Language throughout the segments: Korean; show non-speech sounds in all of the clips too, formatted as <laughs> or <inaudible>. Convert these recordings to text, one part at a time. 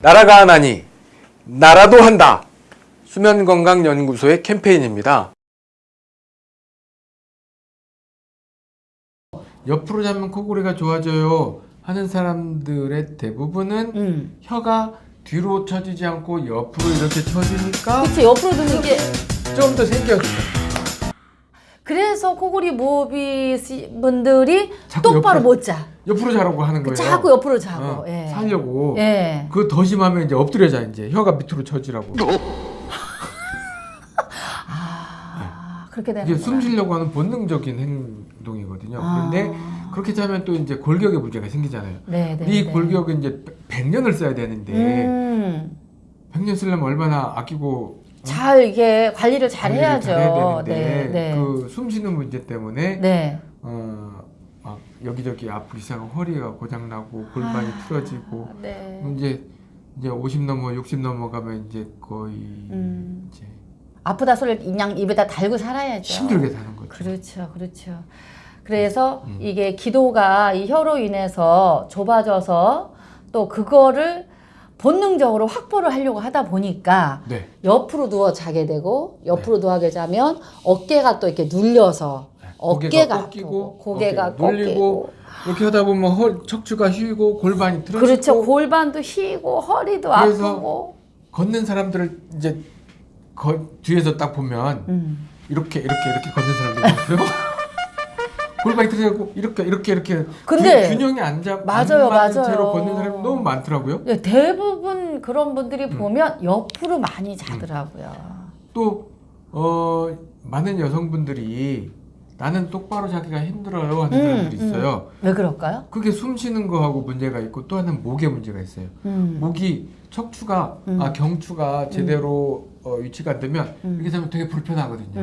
나라가 하나니 나라도 한다. 수면건강연구소의 캠페인입니다. 옆으로 자면 코골이가 좋아져요 하는 사람들의 대부분은 음. 혀가 뒤로 처지지 않고 옆으로 이렇게 처지니까 그치 옆으로 드는 게 좀 더 생겨진다. 그래서 코골이 모비 씨 분들이 자꾸 똑바로 옆으로- 못 자. 옆으로 자라고 하는 거예요. 자꾸 옆으로 자고. 어, 예. 살려고. 예. 그거 더 심하면 이제 엎드려 자 이제 혀가 밑으로 처지라고. <laughs> 아 그렇게 되는 이게. 숨 쉬려고 하는 본능적인 행동이거든요. 아. 그런데 그렇게 자면 또 이제 골격에 문제가 생기잖아요. 네, 네. 이 네. 골격은 이제 100년을 써야 되는데 음. 100년 쓰려면 얼마나 아끼고 잘 이게 관리를 잘 관리를 해야죠. 잘해야 네, 되는데 네. 그 숨 쉬는 문제 때문에 네. 어, 막 여기저기 아프기 시작하고 허리가 고장 나고 골반이 아, 풀어지고 네. 이제 이제 50 넘어 60 넘어가면 이제 거의 음. 이제 아프다 소리를 그냥 입에다 달고 살아야죠. 힘들게 사는 거죠. 그렇죠, 그렇죠. 그래서 음. 이게 기도가 이 혀로 인해서 좁아져서 또 그거를 본능적으로 확보를 하려고 하다 보니까 네. 옆으로 누워 자게 되고 옆으로 누워게 자면 어깨가 또 이렇게 눌려서 네. 어깨가 꺾이고 고개가 어깨가 눌리고 꺾이고 이렇게 하다 보면 허, 척추가 휘고 골반이 틀어지고 그렇죠 골반도 휘고 허리도 아프고 걷는 사람들을 이제 거, 뒤에서 딱 보면 음. 이렇게 이렇게 이렇게 걷는 사람들 있어요. <laughs> 골반이 틀어지고 이렇게 이렇게 이렇게 근데 균- 균형이 안 잡, 맞아요, 안 맞는 맞아요. 채로 걷는 사람이 너무 많더라고요. 네, 대부분 그런 분들이 음. 보면 옆으로 많이 자더라고요. 또 어, 많은 여성분들이 나는 똑바로 자기가 힘들어요 하는 음, 사람들이 있어요. 왜 그럴까요? 그게 숨 쉬는 거하고 문제가 있고 또 하나는 목에 문제가 있어요. 음. 목이 척추가 음. 아 경추가 제대로 어, 위치가 안 되면 음. 이렇게 되면 되게 불편하거든요.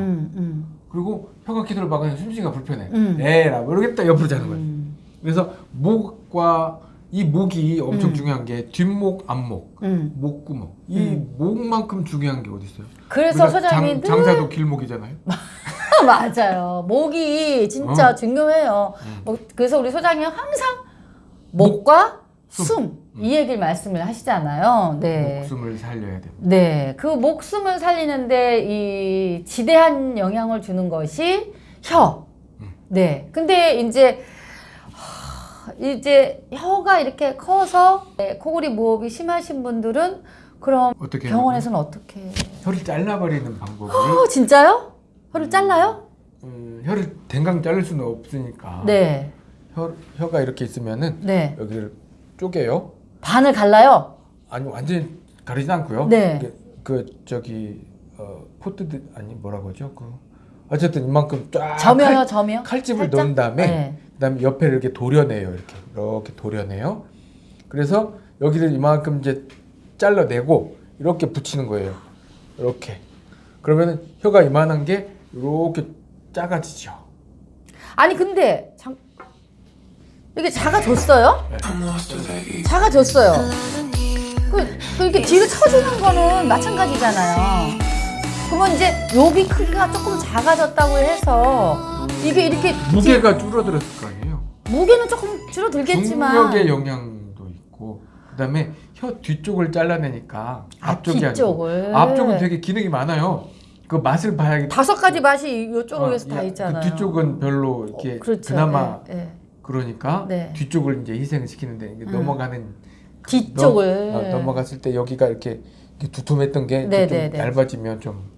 그리고 혀가 기도를 막으면 숨쉬기가 불편해. 음. 에라 모르겠다 옆으로 자는 거예요. 음, 그래서 목과 이 목이 엄청 음. 중요한 게 뒷목, 앞목, 음. 목구멍. 이 음. 목만큼 중요한 게 어디 있어요? 그래서 소장님이 늘 장, 장사도 길목이잖아요. <laughs> 맞아요. 목이 진짜 어. 중요해요. 음. 뭐, 그래서 우리 소장님 항상 목과 숨. 숨 이 얘기를 말씀을 하시잖아요. 네. 목숨을 살려야 됩니다. 네, 그 목숨을 살리는데 이 지대한 영향을 주는 것이 혀. 음. 네. 근데 이제 하, 이제 혀가 이렇게 커서 네, 코골이 무호흡이 심하신 분들은 그럼 어떻게 병원에서는 어떻게? 혀를 잘라버리는 방법을 어, 진짜요? 혀를 잘라요? 음, 혀를 댕강 자를 수는 없으니까 네, 혀, 혀가 이렇게 있으면은 네. 여기를 쪼개요. 반을 갈라요. 아니 완전히 가리지 않고요. 네. 이게 그 저기 어, 포트드 아니 뭐라고 하죠? 그 어쨌든 이만큼 쫙 점여요, 칼, 점여. 칼집을 살짝? 넣은 다음에 네. 그다음에 옆에 이렇게 도려내요. 이렇게 이렇게 도려내요. 그래서 여기를 이만큼 이제 잘라내고 이렇게 붙이는 거예요. 이렇게. 그러면은 혀가 이만한 게 이렇게 작아지죠. 아니 근데 장... 이게 작아졌어요? 작 아졌어요. 그, 그 이렇게 뒤로 쳐주는 거는 마찬가지잖아요. 그러면 이제 여기 크기가 조금 작아졌다고 해서 이게 이렇게 무게가 줄어들었을 거 아니에요. 뒤- 무게는 조금 줄어들겠지만 중력의 영향도 있고 그 다음에 혀 뒤쪽을 잘라내니까 아, 앞쪽이 뒤쪽을. 아니고 앞쪽은 되게 기능이 많아요. 그 맛을 봐야겠다. 다섯 가지 맛이 이쪽에서 어, 다 야, 있잖아요. 그 뒤쪽은 별로 이렇게 어, 그렇죠. 그나마 예, 예. 그러니까 네. 뒤쪽을 이제 희생을 시키는데 이게 음. 넘어가는 뒤쪽을 넘, 어, 넘어갔을 때 여기가 이렇게, 이렇게 두툼했던 게 네, 좀. 얇아지면 좀